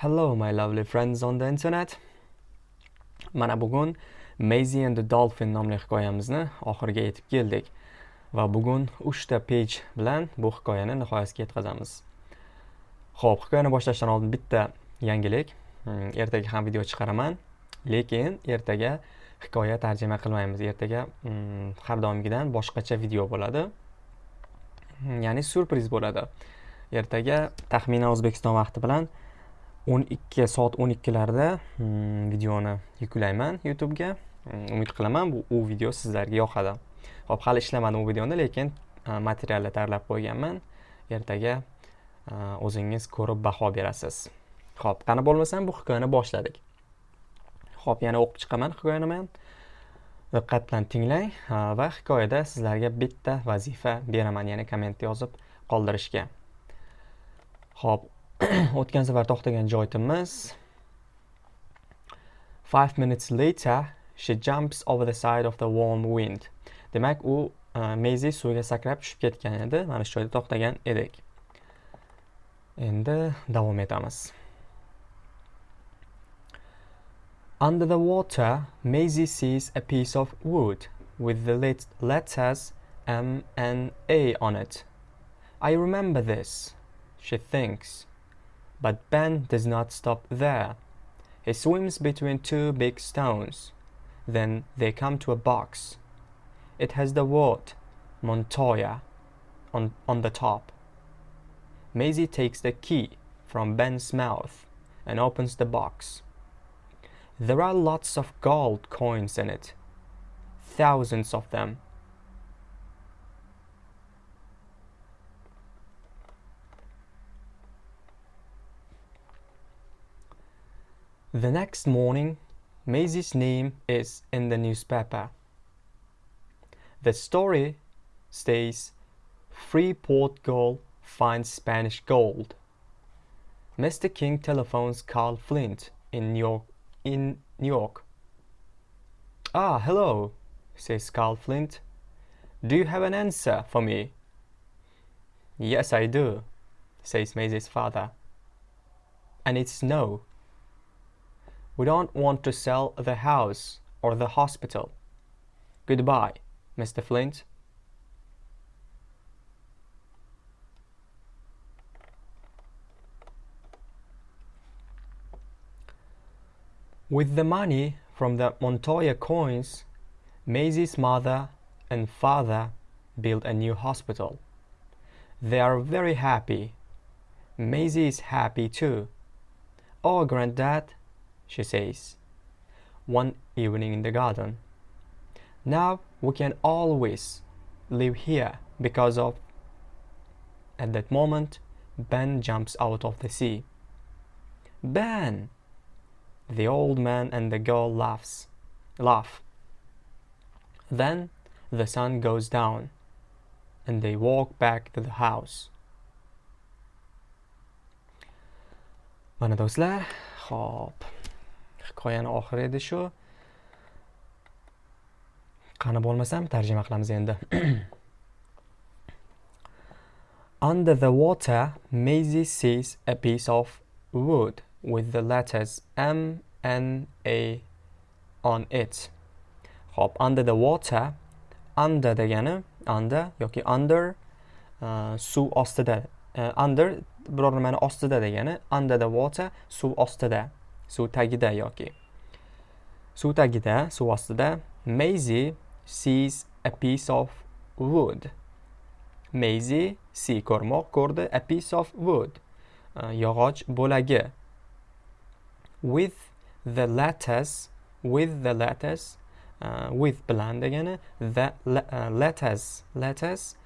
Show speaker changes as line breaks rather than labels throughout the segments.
Hello my lovely friends on the internet. Mana bugun Maisie and the Dolphin nomli hikoyamizni oxiriga yetib keldik va bugun 3 ta page bilan bu hikoyani nihoyasiga yetkazamiz. Xo'p, hikoyani boshlashdan oldin bitta yangilik. Mm, ertaga ham video chiqaraman, lekin ertaga hikoya tarjima qilmaymiz. Ertaga mm, har doimgidan boshqacha video bo'ladi. Mm, ya'ni surpriz bo'ladi. Ertaga taxminan O'zbekiston vaqti bilan 12 soat 12larda hmm, videoni yuklayman YouTube'ga. Hmm, umid qilaman bu u video sizlarga yoqadi. Hop, hali ishlamadim u videoni, lekin materialni tayyorlab qo'yganman. Ertaga o'zingiz ko'rib baho berasiz. Xo'p, qani bo'lmasam bu hikoyani boshladik. Xo'p, yana o'qib chiqaman hikoyani men. Diqqat bilan tinglang va hikoyada sizlarga bitta vazifa beraman, ya'ni komment yozib qoldirishga. Xo'p, o'tgan safar to'xtagan joyimiz. Five minutes later she jumps over the side of the warm wind. Demak u e, uh, mezi suvga sakrab tushib ketgan edi. Mana shu joyda to'xtagan edik. Endi davom etamiz. Under the water, Maisie sees a piece of wood with the letters M and A on it. I remember this, she thinks. But Ben does not stop there. He swims between two big stones. Then they come to a box. It has the word Montoya on, on the top. Maisie takes the key from Ben's mouth and opens the box. There are lots of gold coins in it, thousands of them. The next morning, Maisie's name is in the newspaper. The story states Freeport Girl finds Spanish gold. Mr. King telephones Carl Flint in New York. In New York. Ah, hello, says Carl Flint. Do you have an answer for me? Yes, I do, says Maisie's father. And it's no. We don't want to sell the house or the hospital. Goodbye, Mr. Flint. With the money from the Montoya coins, Maisie's mother and father built a new hospital. They are very happy. Maisie is happy too. Oh, Granddad, she says, one evening in the garden. Now we can always live here because of. At that moment, Ben jumps out of the sea. Ben! The old man and the girl laughs, laugh. Then the sun goes down and they walk back to the house. Mana do'stlar, hop. Hikoyani oxiri edi shu qani bo'lmasam tarjima qilamiz endi Under the water, Maisie sees a piece of wood with the letters M N A on it. Hop, under the water, under degani under yoki under uh, suv ostida. Uh, under biror nimani ostida degani under the water suv ostida. Suv tagida yoki suv tagida suv ostida Maisie sees a piece of wood. Maisie see ko'rmoq ko'rdi a piece of wood. Uh, yog'och bo'lagi. With the letters with the letters uh, with bilan degani the uh, letters letters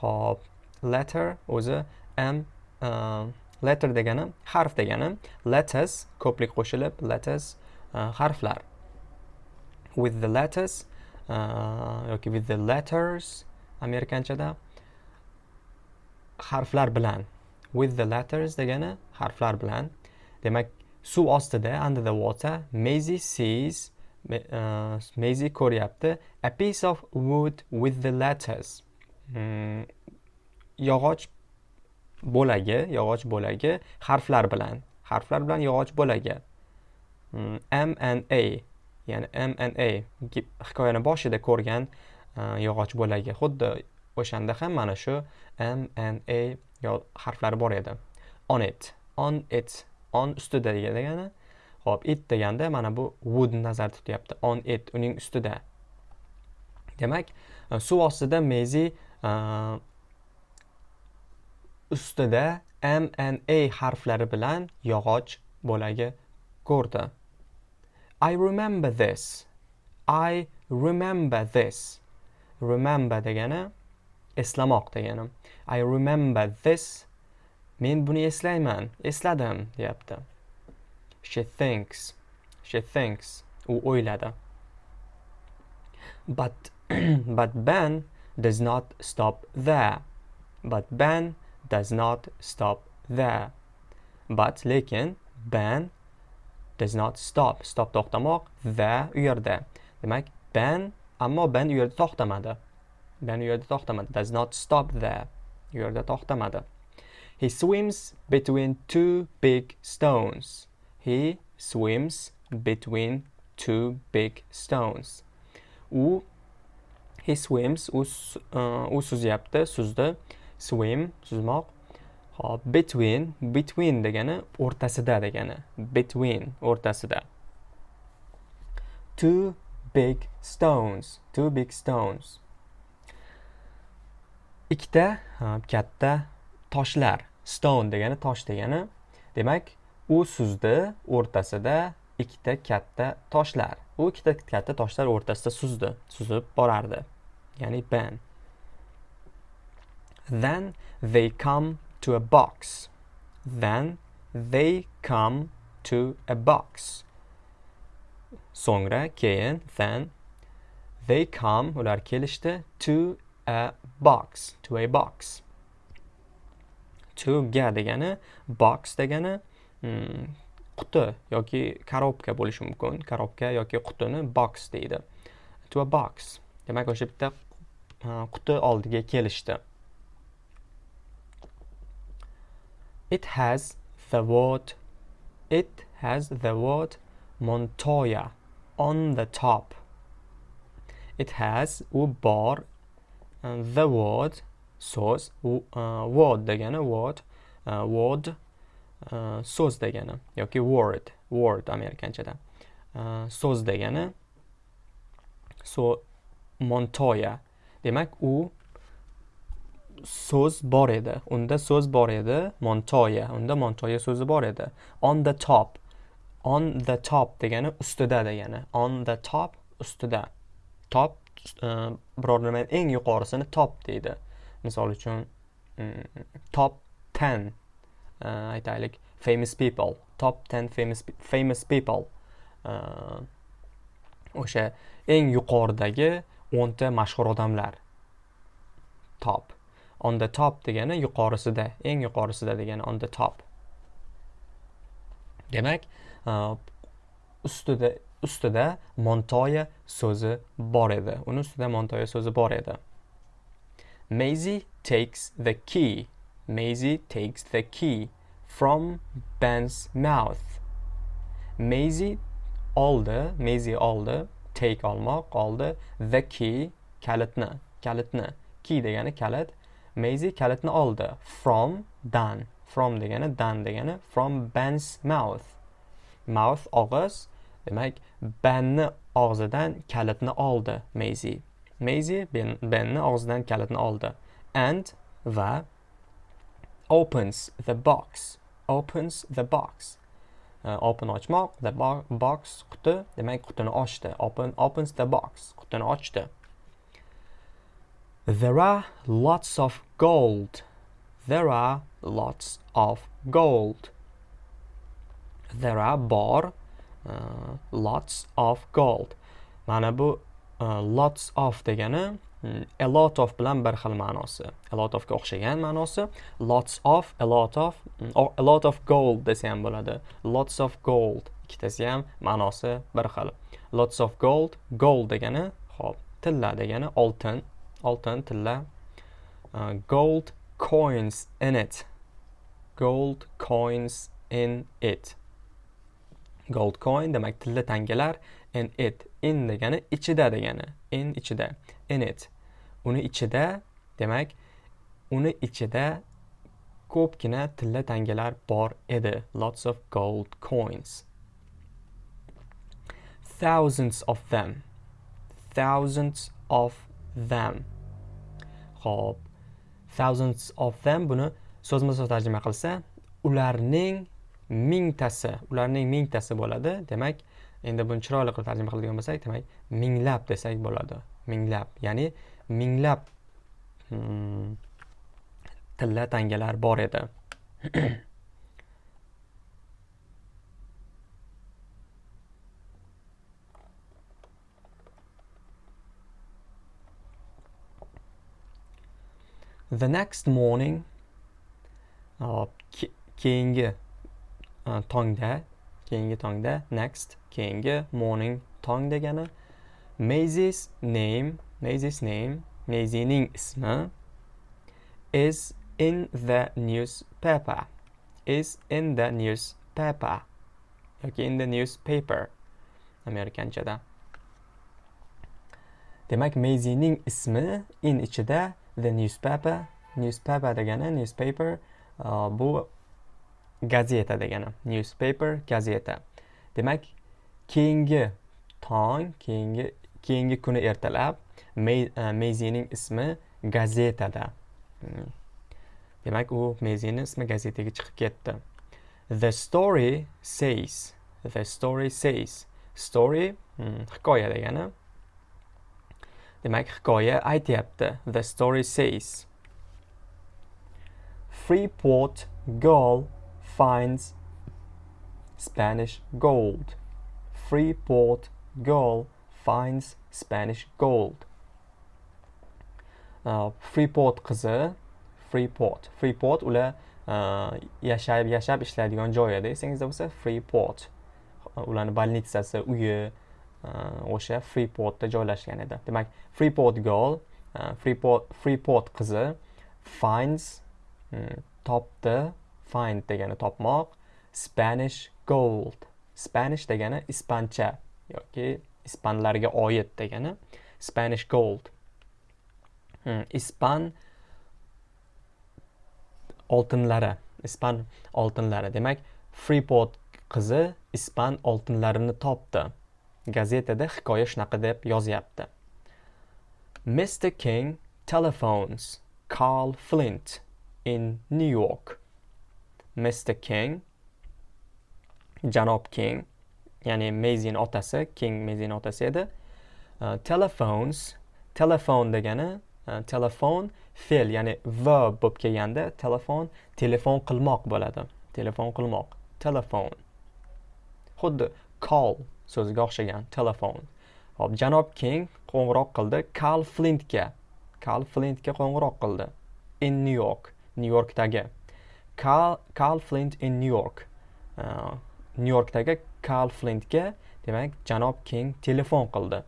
hop letter o'zi m uh, letter degani harf degani letters ko'plik qo'shilib letters uh, harflar. With the letters uh, yoki with the letters amerikanchada harflar bilan. With the letters degani harflar bilan. Demak suv ostida under the water Maisie sees uh, Maisie ko'ryapti a piece of wood with the letters. Hmm. yog'och bo'lagi yog'och bo'lagi harflar bilan. Harflar bilan yog'och bo'lagi. Mm, m and a ya'ni m and a hikoyani boshida ko'rgan e, yog'och bo'lagi. Xuddi o'shanda ham mana shu m and a harflari bor edi. On it on it on ustida degani. Hop it deganda mana bu wood nazarda tutyapti. On it uning ustida. Demak e, suv ostida mezi e, ustida m a harflari bilan yog'och bo'lagi ko'rdi. I remember this. I remember this. Remember degani eslamoq degani. I remember this. Men buni eslayman esladim deyapti. She thinks she thinks u o'yladi. But but ben does not stop there. But ben does not stop there. But lekin ban does not stop. Stop to'xtamoq va u yerda. Demak, ban ammo ban u yerda to'xtamadi. Ban u yerda to'xtamadi. Does not stop there. U yerda to'xtamadi. He swims between two big stones. He swims between two big stones. U he swims u, uh, u suzyapti, suzdi. Swim suzmoq hop between between degani o'rtasida degani between o'rtasida. Two big stones two big stones. Ikkita katta toshlar stone degani tosh degani. Demak u suzdi o'rtasida ikkita katta toshlar. U ikkita katta toshlar o'rtasida suzdi suzib borardi. Ya'ni ban Then they come to a box. Then they come to a box. So'ngra keyin then they come ular kelishdi to a box to a box. To ga degani box degani hmm, quti yoki korobka bo'lishi mumkin. Korobka yoki qutini box deydi. To a box. Demak o'sha bitta quti oldiga kelishdi. It has the word it has the word Montoya on the top. It has u bor uh, the word so'z uh, word degani word uh, word uh, so'z degani yoki word word amerikanchada uh, so'z degani so Montoya demak u so'z bor edi. Unda so'z bor edi montoya. Unda montoya so'zi bor edi. On the top. On the top degani ustida degani. On the top ustida. Top uh, biror nimani eng yuqorisini top deydi. Misol uchun um, top ten uh, aytaylik famous people. Top ten famous famous people. E, o'sha eng yuqoridagi o'nta mashhur odamlar. Top. On the top degani yuqorisida eng yuqorisida degani on the top. Demak uh, ustida ustida montoya so'zi bor edi. Uni ustida montoya so'zi bor edi. Maisie takes the key. Maisie takes the key from Ben's mouth. Maisie oldi Maisie oldi take olmoq oldi the key kalitni kalitni. Key degani kalit Maisie kalitni oldi. From dan. From degani dan degani. From Ben's mouth. Mouth og'iz. Demak Benni og'zidan kalitni oldi Maisie. Maisie ben, Benni og'zidan kalitni oldi. And va opens the box. Opens the box. Uh, open ochmoq. The box quti. Demak qutini ochdi. Open opens the box. Qutini ochdi. There are lots of gold. There are lots of gold. There are bor uh, lots of gold. Mana bu uh, lots of degani mm, a lot of bilan bir xil ma'nosi. A lot ofga o'xshagan ma'nosi. Lots of, a lot of, mm, a lot of gold desa ham bo'ladi. Lots of gold ikkitasi ham ma'nosi bir xil. Lots of gold, gold degani, hop, tilla degani oltin oltin tilla uh, gold coins in it. Gold coins in it. Gold coin demak tilla tangalar in it. In degani ichida degani. In ichida. In it. Uni ichida demak uni ichida ko'pgina tilla tangalar bor edi. Lots of gold coins. Thousands of them. Thousands of them. Xo'p, thousands of them buni so'zma so'z tarjima qilsa ularning mingtasi ularning mingtasi bo'ladi. Demak endi buni chiroyli qilib tarjima qiladigan bo'lsak demak minglab desak bo'ladi. Minglab ya'ni minglab hmm, tilla tangalar bor edi. the next morning uh, keyingi uh, tongda keyingi tongda next keyingi morning tong degani Maisie's name Maisie's name Maisie'ning ismi is in the newspaper is in the newspaper. Yoki in the newspaper amerikanchada. Demak Maisie'ning ismi in ichida the newspaper newspaper degani newspaper uh, bu gazeta degani newspaper gazeta. Demak keyingi tong keyingi keyingi kuni ertalab meyzining uh, ismi gazetada. Hmm. demak u mezini ismi gazetaga chiqib ketdi. The story says the story says story hmm, hikoya degani demak hikoya aytyapti the story says. Freeport girl finds spanish gold. Freeport girl finds spanish gold. Uh, freeport qizi freeport. Freeport ular uh, äh, yashab yashab ishlaydigan joy edi esingizda bo'lsa freeport. Ularni больницasi uyi Э, o'sha freeportda joylashgan edi. Demak freeport girl э, freeport freeport qizi finds mm, topdi find degani topmoq spanish gold. Spanish degani ispancha yoki ispanlarga oid degani spanish gold. Mm, ispan oltinlari ispan oltinlari. Demak freeport qizi ispan oltinlarini topdi. Gazetada hikoya shunaqa deb yozyapti. Mr king telephones carl flint in new york. Mr king janob king ya'ni mezin otasi king mezin otasi edi. Uh, telephones telefon degani uh, telefon fe'l ya'ni verb bo'lib kelganda telefon telefon qilmoq bo'ladi. Telefon qilmoq. Telefon. Xuddi call so'ziga o'xshagan telefon. Hop janob king qo'ng'iroq qildi karl flintga. Karl flintga qo'ng'iroq qildi in new york nyu yorkdagi. Karl flint in new york. Uh, nyu yorkdagi karl flintga demak janob king telefon qildi.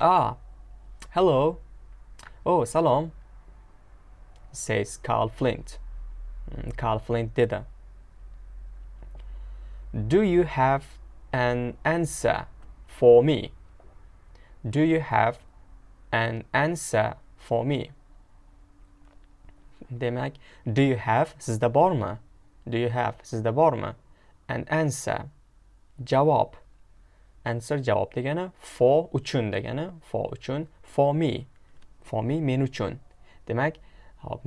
Ah hello. Oh salom. Says karl flint. Hmm, karl flint dedi. Do you have an answer for me? Do you have an answer for me? Demak, do you have sizda bormi? Do you have sizda bormi? An answer javob. Answer javob degani for uchun degani for uchun for me. For me men uchun. Demak, hop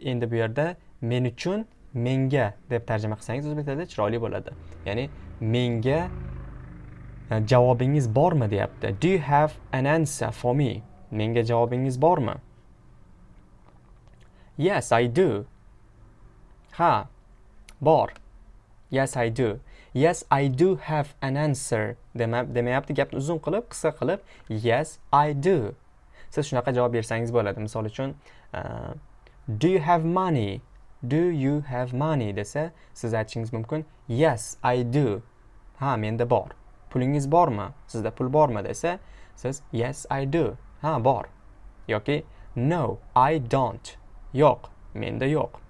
endi bu yerda men uchun menga deb tarjima qilsangiz o'zbek tilida chiroyli bo'ladi ya'ni menga e, javobingiz bormi deyapti. Do you have an answer for me? Menga javobingiz bormi? Yes i do. Ha bor. Yes i do. Yes i do have an answer demayapti. Gapni uzun qilib qisqa qilib yes i do. Siz shunaqa javob bersangiz bo'ladi misol uchun uh, do you have money? Do you have money? desa siz aytishingiz mumkin yes i do. Ha menda bor. Pulingiz bormi? Sizda pul bormi? desa siz yes i do. Ha bor. Yoki no i don't. Yo'q menda yo'q.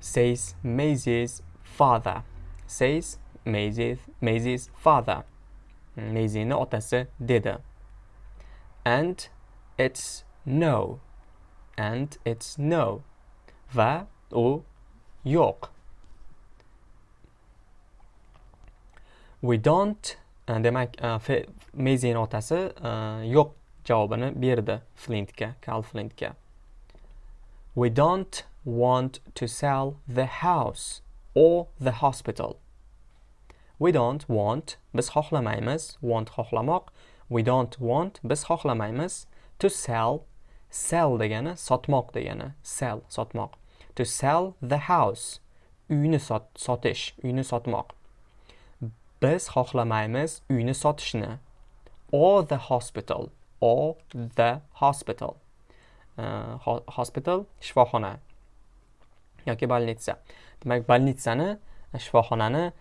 Says Maisie's father. Says Maisie's, Maisie's father. Maisie'ni otasi dedi. And it's no. And it's no. Va u yo'q. We don't uh, demak uh, Maisie'ni otasi uh, yo'q javobini berdi Flintga, Carl Flintga. We don't want to sell the house or the hospital. We don't want biz xohlamaymiz, want xohlamoq. We don't want biz xohlamaymiz to sell sell degani sotmoq degani sell sotmoq. To sell the house uyni sot, sotish, uyni sotmoq. Biz xohlamaymiz uyni sotishni or the hospital or the hospital. Uh, hospital shifoxona yoki больница demak больницani shifoxonani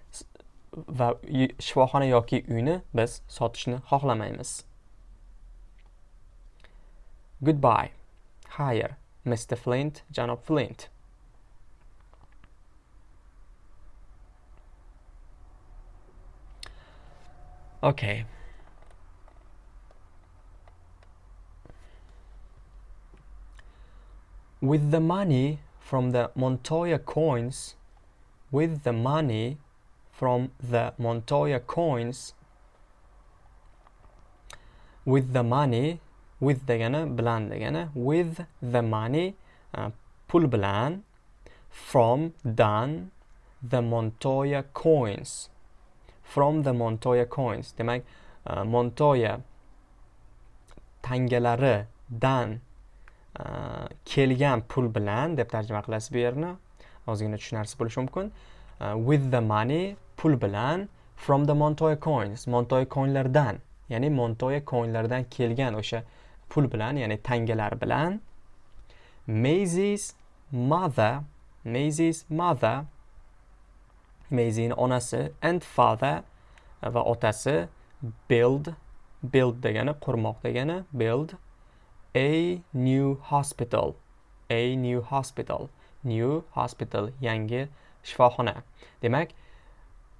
va shifoxona yoki uyni biz sotishni xohlamaymiz goodbye. Xayr mr flint janob flint. Okay. With the money from the Montoya coins with the money from the Montoya coins with the money with degani bilan degani with the money uh, pul bilan from dan the Montoya coins. From the Montoya coins. Demak uh, Montoya tangalari dan uh, kelgan pul bilan deb tarjima qilasiz bu yerni. Ozgina tushunarsiz bo'lishi mumkin. Uh, with the money pul bilan from the montoya coins. Montoya coinlardan ya'ni montoya coinlardan kelgan o'sha pul bilan ya'ni tangalar bilan. Maisie's mother Maisie's mother Maisie'ning onasi and father uh, va otasi build build degani qurmoq degani build a new hospital a new hospital new hospital yangi shifoxona. Demak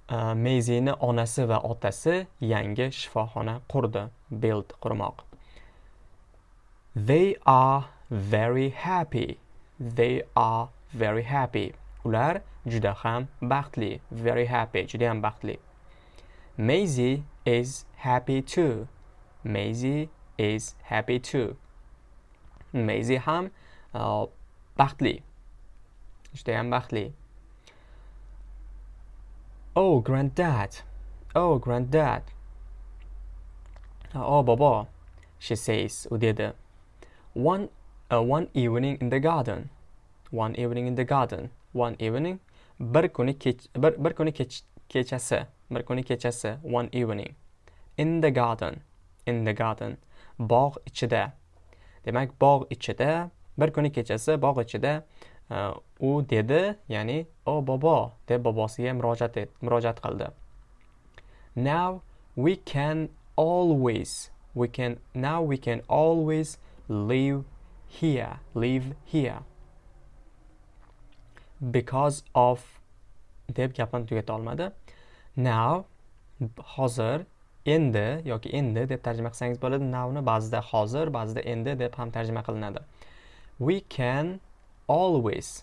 uh, Maisie'ning onasi va otasi yangi shifoxona qurdi build qurmoq. They are very happy. They are very happy. Ular juda ham baxtli very happy. Juda ham baxtli Maisie is happy too. Maisie is happy too. Maisie ham uh, baxtli judayam baxtli oh granddad. Oh granddad. Oh baba. she says u dedi one uh, one evening in the garden. One evening in the garden. One evening. Bir kuni kech bir, bir kuni kech, kechasi bir kuni kechasi one evening. In the garden. In the garden. Bog' ichida demak bog' ichida bir kuni kechasi bog' ichida uh, u dedi ya'ni o bobo deb bobosiga murojaat et murojaat qildi now we can always we can now we can always live here. Live here. Because of deb gapini tugata olmadi now hozir endi yoki endi deb tarjima qilsangiz bo'ladi. Nowni ba'zida hozir ba'zida endi deb ham tarjima qilinadi. We can always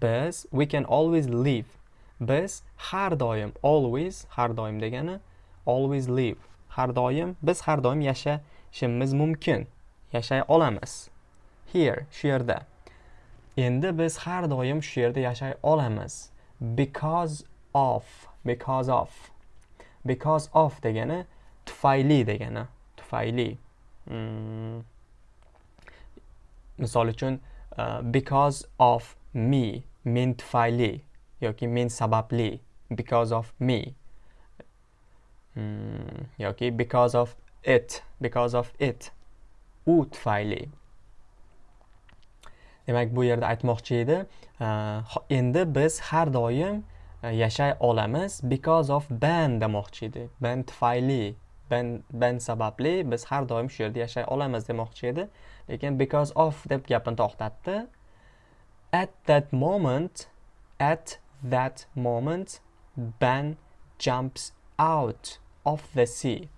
biz we can always live biz har doim always har doim degani always live har doim biz har doim yashashimiz mumkin. Yashay olamiz. Here shu yerda. Endi biz har doim shu yerda yashay olamiz. Because of because of. Because of degani tufayli degani tufayli. Hmm. Misol uchun uh, because of me men tufayli yoki men sababli because of me. Hmm, yoki because of it because of it. U tufayli. Demak bu yerda aytmoqchi edi endi biz har doim e, yashay olamiz because of ban demoqchi edi. Ban tufayli ban ban sababli biz har doim shu yerda yashay olamiz demoqchi edi. Lekin because of deb gapini to'xtatdi. At that moment at that moment ben jumps out of the sea.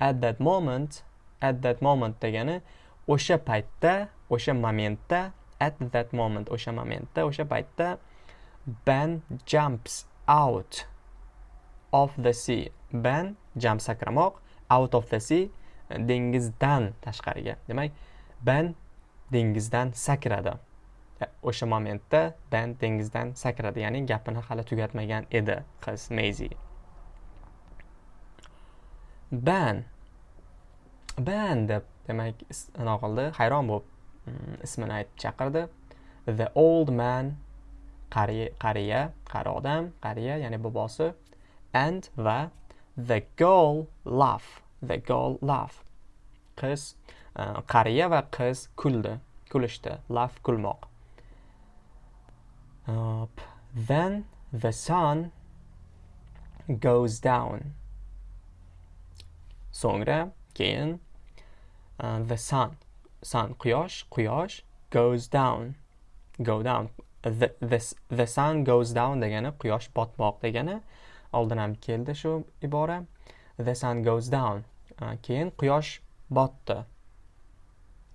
At that moment at that moment degani o'sha paytda o'sha momentda at that moment o'sha momentda o'sha paytda ben jumps out of the sea. Ben jump sakramoq out of the sea e, dengizdan tashqariga. Demak ben dengizdan sakradi. E, o'sha momentda ben dengizdan sakradi ya'ni gapini hali tugatmagan edi qiz meyzi ban ben deb demak anaqa qildi. Hayron bo'lib mm, ismini aytib chaqirdi. The old man qariya qari odam qariya ya'ni bobosi. And va the girl laugh the girl laugh. Qiz e, qariya va qiz kuldi kulishdi laugh kulmoq. Uh, then the sun goes down. So'ngra keyin uh, the sun sun quyosh quyosh goes down go down. The, the, the sun goes down degani quyosh botmoq degani. Oldin ham keldi shu ibora. The sun goes down. Uh, keyin quyosh botdi.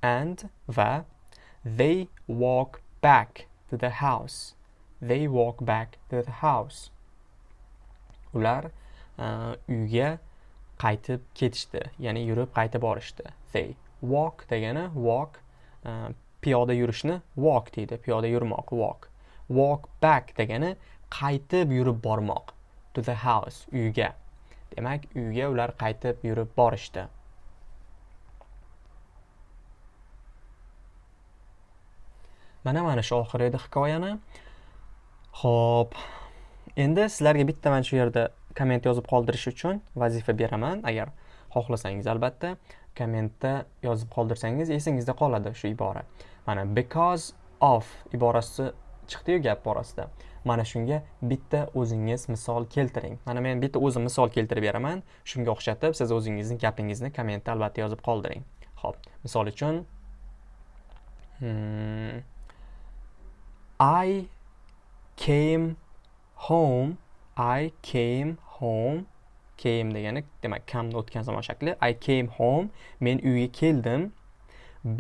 And va they walk back to the house. They walk back to the house. Ular uh, uyga qaytib ketishdi. Ya'ni yurib qaytib borishdi. They walk degani walk uh, piyoda yurishni walk deydi. Piyoda yurmoq walk. Walk back degani qaytib yurib bormoq. To the house uyga. Demak uyga ular qaytib yurib borishdi. Mana mana shu oxir edi hikoyani. Ho'p endi sizlarga bitta mana shu yerda komment yozib qoldirish uchun vazifa beraman. Agar xohlasangiz albatta kommentda yozib qoldirsangiz esingizda qoladi shu ibora. Mana because of iborasi chiqdiyu gap borasida. Mana shunga bitta o'zingiz misol keltiring. Mana men bitta o'zim misol keltirib beraman. Shunga o'xshatib siz o'zingizni gapingizni kommentda albatta yozib qoldiring. Ho'p misol uchun hmm, i came home i came home came degani demak kamni o'tgan zamon shakli. I came home men uyga keldim.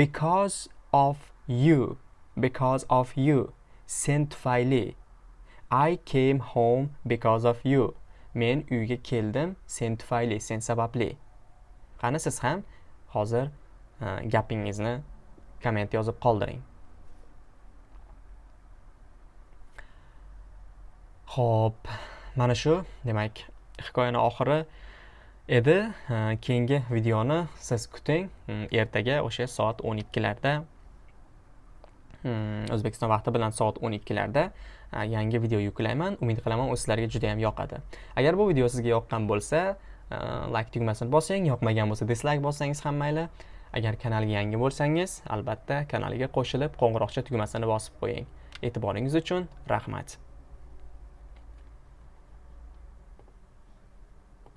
Because of you because of you sen tufayli i came home because of you. Men uyga keldim sen tufayli sen sababli. Qani siz ham hozir uh, gapingizni komment yozib qoldiring. Ho'p mana shu demak hikoyani oxiri edi. Keyingi videoni siz kuting. Mm, ertaga o'sha soat o'n ikkilarda mm, o'zbekiston vaqti bilan soat o'n ikkilarda e, yangi video yuklayman umid qilaman u sizlarga juda ham yoqadi. Agar bu video sizga yoqqan bo'lsa e, like tugmasini bosing yoqmagan bo'lsa dislike bossangiz ham mayli. Agar kanalga yangi bo'lsangiz albatta kanalga qo'shilib qo'ng'iroqcha tugmasini bosib qo'ying. E'tiboringiz uchun rahmat.